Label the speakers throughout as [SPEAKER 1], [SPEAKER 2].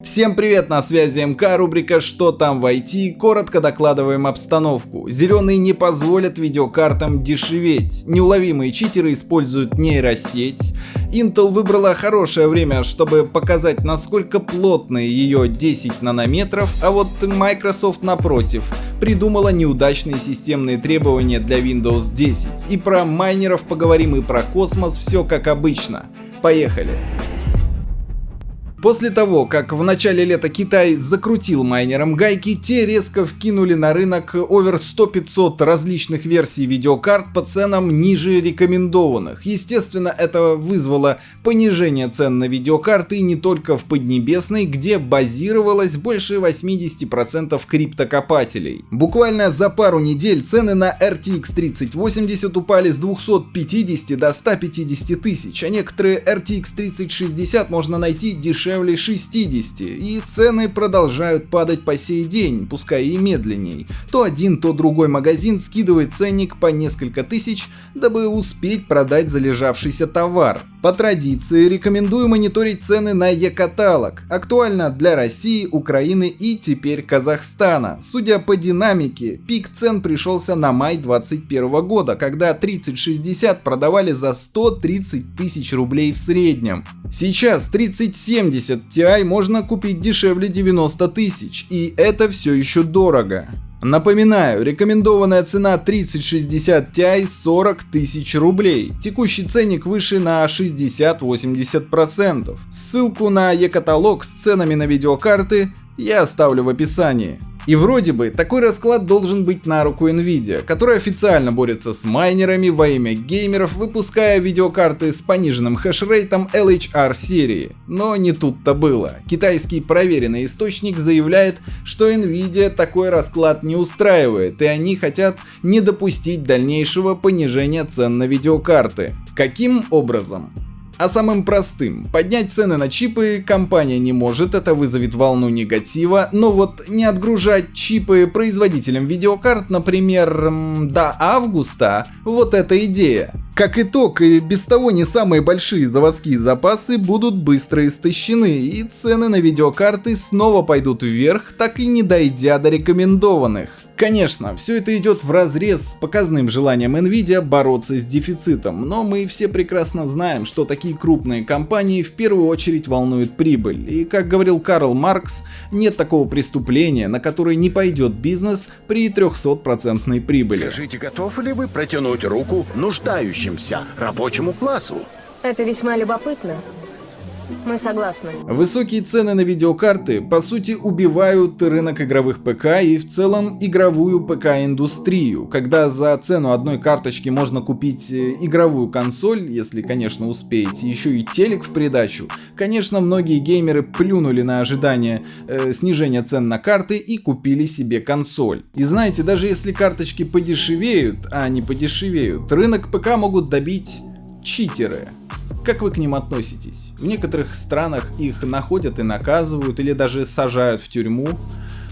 [SPEAKER 1] Всем привет, на связи МК, рубрика «Что там в IT?». Коротко докладываем обстановку. Зеленые не позволят видеокартам дешеветь. Неуловимые читеры используют нейросеть. Intel выбрала хорошее время, чтобы показать, насколько плотные ее 10 нанометров, а вот Microsoft напротив придумала неудачные системные требования для Windows 10. И про майнеров поговорим, и про космос, все как обычно. Поехали! После того, как в начале лета Китай закрутил майнерам гайки, те резко вкинули на рынок over 100-500 различных версий видеокарт по ценам ниже рекомендованных. Естественно, это вызвало понижение цен на видеокарты не только в Поднебесной, где базировалось больше 80% криптокопателей. Буквально за пару недель цены на RTX 3080 упали с 250 до 150 тысяч, а некоторые RTX 3060 можно найти дешевле дешевле 60, и цены продолжают падать по сей день, пускай и медленней. То один, то другой магазин скидывает ценник по несколько тысяч, дабы успеть продать залежавшийся товар. По традиции рекомендую мониторить цены на e-каталог. Актуально для России, Украины и теперь Казахстана. Судя по динамике, пик цен пришелся на май 2021 года, когда 3060 продавали за 130 тысяч рублей в среднем. Сейчас 3070 Ti можно купить дешевле 90 тысяч, и это все еще дорого. Напоминаю, рекомендованная цена 3060 Ti 40 тысяч рублей. Текущий ценник выше на 60-80%. Ссылку на e-каталог с ценами на видеокарты я оставлю в описании. И вроде бы такой расклад должен быть на руку Nvidia, которая официально борется с майнерами во имя геймеров, выпуская видеокарты с пониженным хешрейтом LHR серии. Но не тут-то было. Китайский проверенный источник заявляет, что Nvidia такой расклад не устраивает, и они хотят не допустить дальнейшего понижения цен на видеокарты. Каким образом? А самым простым. Поднять цены на чипы компания не может, это вызовет волну негатива, но вот не отгружать чипы производителям видеокарт, например, до августа, вот эта идея. Как итог, и без того не самые большие заводские запасы будут быстро истощены, и цены на видеокарты снова пойдут вверх, так и не дойдя до рекомендованных. Конечно, все это идет в разрез с показным желанием Nvidia бороться с дефицитом, но мы все прекрасно знаем, что такие крупные компании в первую очередь волнуют прибыль. И как говорил Карл Маркс, нет такого преступления, на которое не пойдет бизнес при 300% прибыли.
[SPEAKER 2] Скажите, готовы ли вы протянуть руку нуждающимся рабочему классу?
[SPEAKER 3] Это весьма любопытно. Мы согласны.
[SPEAKER 1] Высокие цены на видеокарты по сути убивают рынок игровых ПК и в целом игровую ПК-индустрию, когда за цену одной карточки можно купить э, игровую консоль, если конечно успеете, еще и телек в придачу. Конечно многие геймеры плюнули на ожидание э, снижения цен на карты и купили себе консоль. И знаете, даже если карточки подешевеют, а не подешевеют, рынок ПК могут добить читеры. Как вы к ним относитесь? В некоторых странах их находят и наказывают, или даже сажают в тюрьму.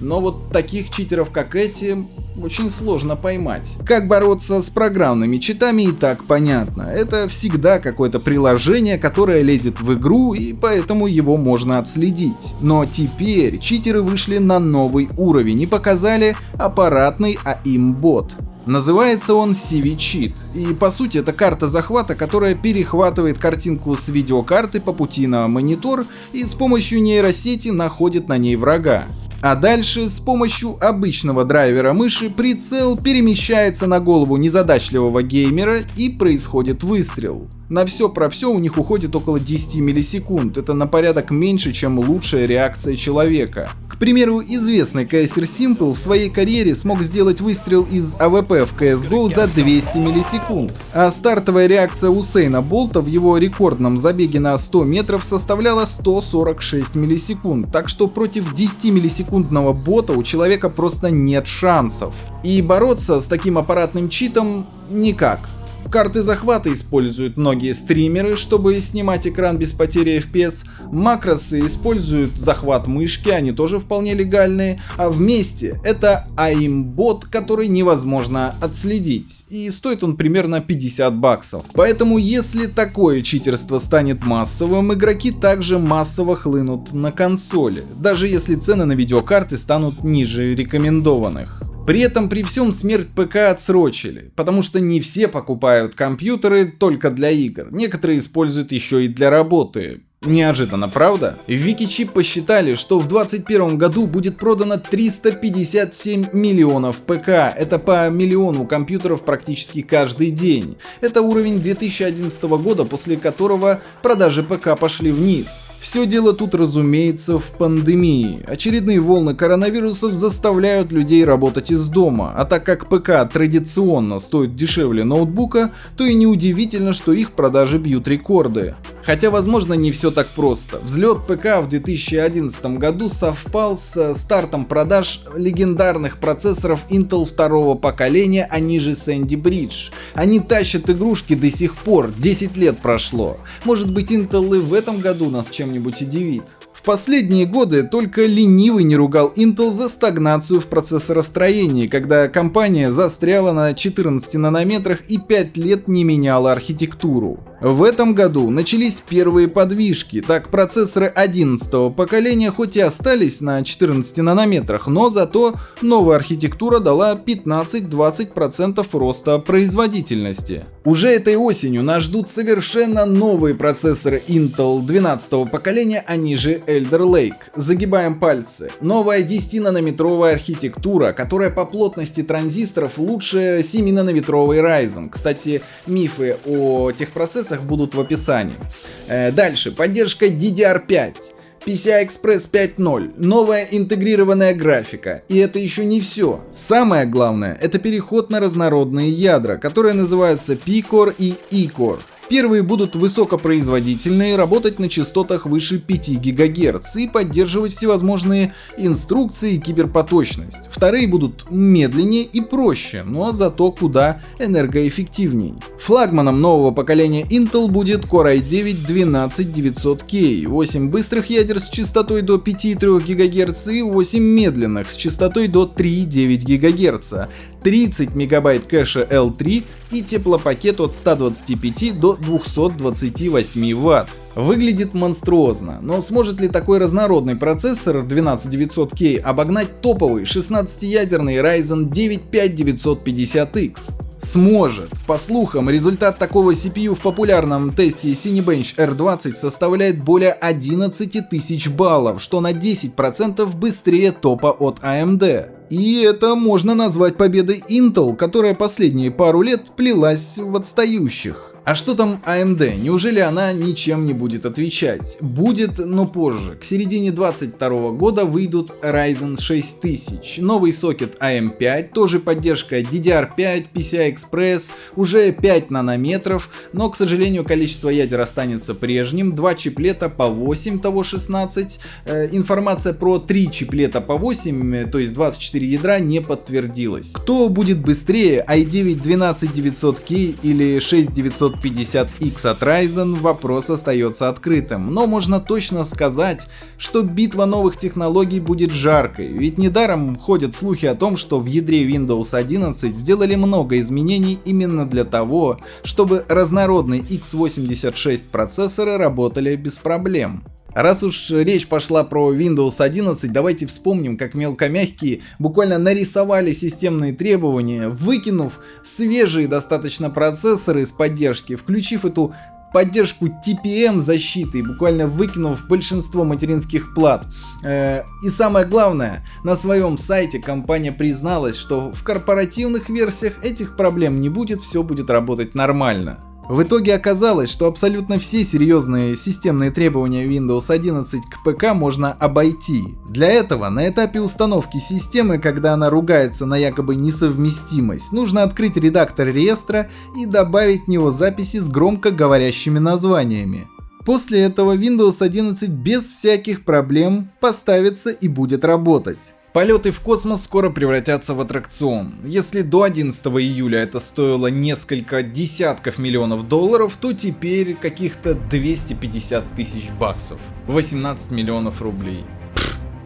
[SPEAKER 1] Но вот таких читеров, как эти, очень сложно поймать. Как бороться с программными читами и так понятно. Это всегда какое-то приложение, которое лезет в игру, и поэтому его можно отследить. Но теперь читеры вышли на новый уровень и показали аппаратный АИМ-бот. Называется он CV Cheat, и по сути это карта захвата, которая перехватывает картинку с видеокарты по пути на монитор и с помощью нейросети находит на ней врага. А дальше с помощью обычного драйвера мыши прицел перемещается на голову незадачливого геймера и происходит выстрел. На все про все у них уходит около 10 миллисекунд, это на порядок меньше, чем лучшая реакция человека. К примеру, известный КСер s1mple в своей карьере смог сделать выстрел из AWP в CS:GO за 200 миллисекунд, а стартовая реакция Усейна Болта в его рекордном забеге на 100 метров составляла 146 миллисекунд, так что против 10 миллисекундного бота у человека просто нет шансов. И бороться с таким аппаратным читом никак. Карты захвата используют многие стримеры, чтобы снимать экран без потери FPS. Макросы используют захват мышки, они тоже вполне легальные. А вместе это aimbot, который невозможно отследить. И стоит он примерно 50 баксов. Поэтому если такое читерство станет массовым, игроки также массово хлынут на консоли. Даже если цены на видеокарты станут ниже рекомендованных. При этом при всем смерть ПК отсрочили, потому что не все покупают компьютеры только для игр, некоторые используют еще и для работы. Неожиданно, правда? В Викичип посчитали, что в 2021 году будет продано 357 миллионов ПК. Это по миллиону компьютеров практически каждый день. Это уровень 2011 года, после которого продажи ПК пошли вниз. Все дело тут, разумеется, в пандемии. Очередные волны коронавирусов заставляют людей работать из дома, а так как ПК традиционно стоит дешевле ноутбука, то и неудивительно, что их продажи бьют рекорды. Хотя, возможно, не все так просто. Взлет ПК в 2011 году совпал с стартом продаж легендарных процессоров Intel второго поколения, они же Sandy Bridge. Они тащат игрушки до сих пор, 10 лет прошло. Может быть Intel и в этом году нас чем чем-нибудь удивит. В последние годы только ленивый не ругал Intel за стагнацию в процессоростроении, когда компания застряла на 14 нанометрах и 5 лет не меняла архитектуру. В этом году начались первые подвижки, так процессоры 11 поколения хоть и остались на 14 нанометрах, но зато новая архитектура дала 15-20% роста производительности. Уже этой осенью нас ждут совершенно новые процессоры Intel 12 поколения, они же Elder Lake. Загибаем пальцы. Новая 10-нанометровая архитектура, которая по плотности транзисторов лучше 7-нанометровой Ryzen. Кстати, мифы о тех процессах будут в описании. Э, дальше, поддержка DDR5. PCI Express 5.0, новая интегрированная графика. И это еще не все. Самое главное, это переход на разнородные ядра, которые называются P-Core и E-Core. Первые будут высокопроизводительные, работать на частотах выше 5 ГГц и поддерживать всевозможные инструкции и киберпоточность. Вторые будут медленнее и проще, но зато куда энергоэффективней. Флагманом нового поколения Intel будет Core i9-12900K, 8 быстрых ядер с частотой до 5,3 ГГц и 8 медленных с частотой до 3,9 ГГц. 30 мегабайт кэша L3 и теплопакет от 125 до 228 Вт. Выглядит монструозно, но сможет ли такой разнородный процессор 12900K обогнать топовый 16-ядерный Ryzen 9 5950X? Сможет. По слухам, результат такого CPU в популярном тесте Cinebench R20 составляет более 11 тысяч баллов, что на 10% быстрее топа от AMD. И это можно назвать победой Intel, которая последние пару лет плелась в отстающих. А что там AMD? Неужели она ничем не будет отвечать? Будет, но позже. К середине 22 года выйдут Ryzen 6000, новый сокет AM5, тоже поддержка DDR5, PCI Express, уже 5 нанометров, но, к сожалению, количество ядер останется прежним, 2 чиплета по 8, того 16. Э, информация про 3 чиплета по 8, то есть 24 ядра, не подтвердилась. Кто будет быстрее, i9 12900K или 6900 50X от Ryzen вопрос остается открытым, но можно точно сказать, что битва новых технологий будет жаркой, ведь недаром ходят слухи о том, что в ядре Windows 11 сделали много изменений именно для того, чтобы разнородные x86 процессоры работали без проблем. Раз уж речь пошла про Windows 11, давайте вспомним, как мелкомягкие буквально нарисовали системные требования, выкинув свежие достаточно процессоры с поддержки, включив эту поддержку TPM защиты, буквально выкинув большинство материнских плат. Э, и самое главное, на своем сайте компания призналась, что в корпоративных версиях этих проблем не будет, все будет работать нормально. В итоге оказалось, что абсолютно все серьезные системные требования Windows 11 к ПК можно обойти. Для этого на этапе установки системы, когда она ругается на якобы несовместимость, нужно открыть редактор реестра и добавить в него записи с громко говорящими названиями. После этого Windows 11 без всяких проблем поставится и будет работать. Полеты в космос скоро превратятся в аттракцион. Если до 11 июля это стоило несколько десятков миллионов долларов, то теперь каких-то 250 тысяч баксов. 18 миллионов рублей.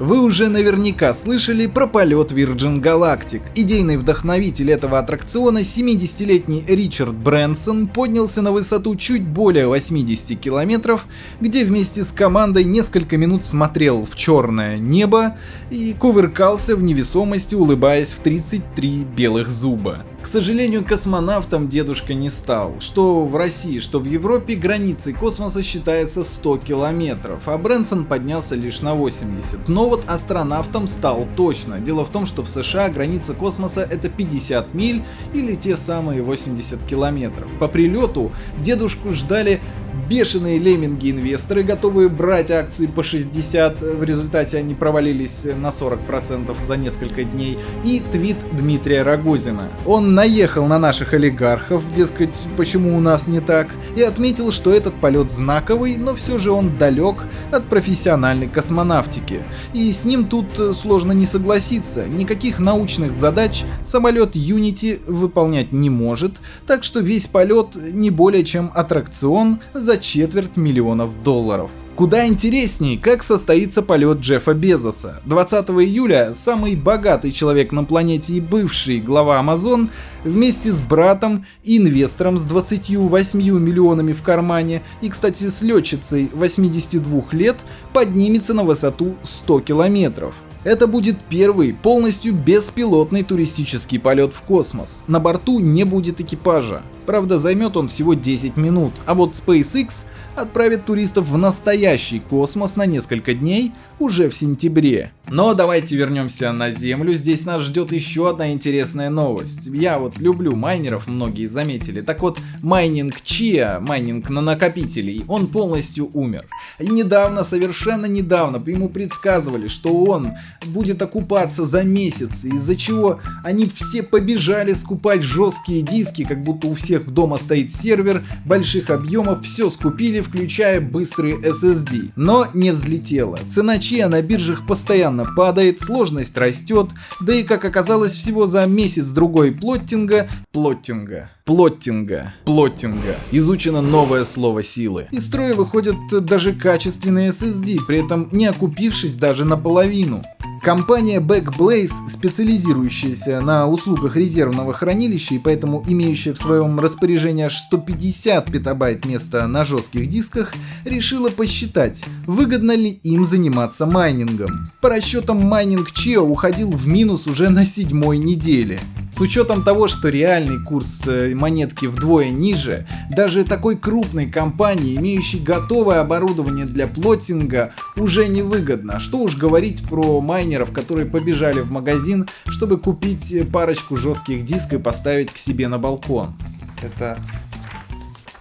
[SPEAKER 1] Вы уже наверняка слышали про полет Virgin Galactic. Идейный вдохновитель этого аттракциона, 70-летний Ричард Брэнсон, поднялся на высоту чуть более 80 километров, где вместе с командой несколько минут смотрел в черное небо и кувыркался в невесомости, улыбаясь в 33 белых зуба. К сожалению, космонавтом дедушка не стал. Что в России, что в Европе границей космоса считается 100 километров, а Брэнсон поднялся лишь на 80. Но вот астронавтом стал точно. Дело в том, что в США граница космоса это 50 миль или те самые 80 километров. По прилету дедушку ждали бешеные лемминги-инвесторы, готовые брать акции по 60, в результате они провалились на 40% за несколько дней, и твит Дмитрия Рогозина. Он наехал на наших олигархов, дескать, почему у нас не так, и отметил, что этот полет знаковый, но все же он далек от профессиональной космонавтики. И с ним тут сложно не согласиться, никаких научных задач самолет Unity выполнять не может, так что весь полет не более чем аттракцион за четверть миллионов долларов. Куда интереснее, как состоится полет Джеффа Безоса. 20 июля самый богатый человек на планете и бывший глава Amazon вместе с братом инвестором с 28 миллионами в кармане и, кстати, с летчицей 82 лет поднимется на высоту 100 километров. Это будет первый полностью беспилотный туристический полет в космос. На борту не будет экипажа. Правда, займет он всего 10 минут, а вот SpaceX отправит туристов в настоящий космос на несколько дней уже в сентябре. Но давайте вернемся на Землю, здесь нас ждет еще одна интересная новость. Я вот люблю майнеров, многие заметили. Так вот, майнинг Chia, майнинг на накопителей, он полностью умер. И недавно, совершенно недавно, ему предсказывали, что он будет окупаться за месяц, из-за чего они все побежали скупать жесткие диски, как будто у всех дома стоит сервер, больших объемов, все скупили, включая быстрые SSD. Но не взлетело. Цена Chia на биржах постоянно падает, сложность растет, да и как оказалось всего за месяц-другой плоттинга, плоттинга, плоттинга, плоттинга, изучено новое слово силы. Из строя выходят даже качественные SSD, при этом не окупившись даже наполовину. Компания Backblaze, специализирующаяся на услугах резервного хранилища и поэтому имеющая в своем распоряжении аж 150 петабайт места на жестких дисках, решила посчитать, выгодно ли им заниматься майнингом. По расчетам майнинг Chia уходил в минус уже на седьмой неделе. С учетом того, что реальный курс э, монетки вдвое ниже, даже такой крупной компании, имеющей готовое оборудование для плотинга, уже невыгодно. Что уж говорить про майнеров, которые побежали в магазин, чтобы купить э, парочку жестких дисков и поставить к себе на балкон. Это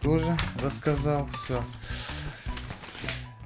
[SPEAKER 1] тоже рассказал, все.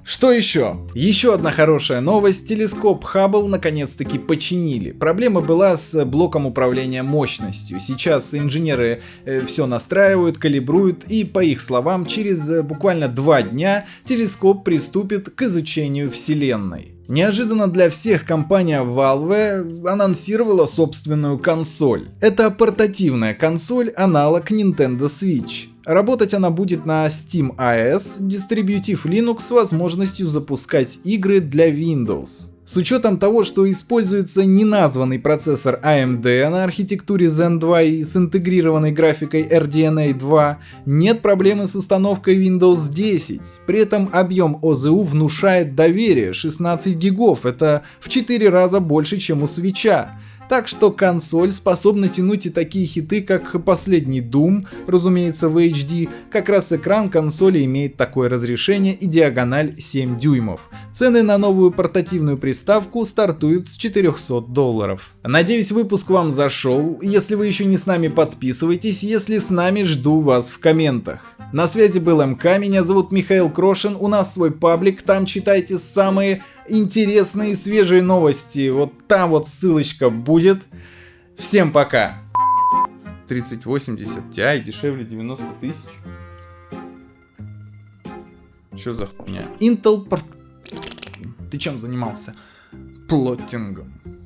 [SPEAKER 1] Что еще? Еще одна хорошая новость. Телескоп Хаббл наконец-таки починили. Проблема была с блоком управления мощностью. Сейчас инженеры э, все настраивают, калибруют и, по их словам, через э, буквально два дня телескоп приступит к изучению Вселенной. Неожиданно для всех компания Valve анонсировала собственную консоль. Это портативная консоль, аналог Nintendo Switch. Работать она будет на Steam OS, дистрибьютив Linux с возможностью запускать игры для Windows. С учетом того, что используется неназванный процессор AMD на архитектуре Zen 2 и с интегрированной графикой RDNA 2, нет проблемы с установкой Windows 10. При этом объем ОЗУ внушает доверие 16 гигов, это в 4 раза больше, чем у свеча. Так что консоль способна тянуть и такие хиты, как последний Doom, разумеется в HD, как раз экран консоли имеет такое разрешение и диагональ 7 дюймов. Цены на новую портативную приставку стартуют с 400 долларов. Надеюсь выпуск вам зашел, если вы еще не с нами подписывайтесь, если с нами жду вас в комментах. На связи был МК, меня зовут Михаил Крошин, у нас свой паблик, там читайте самые интересные свежие новости. Вот там вот ссылочка будет. Всем пока. 3080 Ti дешевле 90 тысяч. Что за хуйня? Intel. Ты чем занимался? Плоттингом.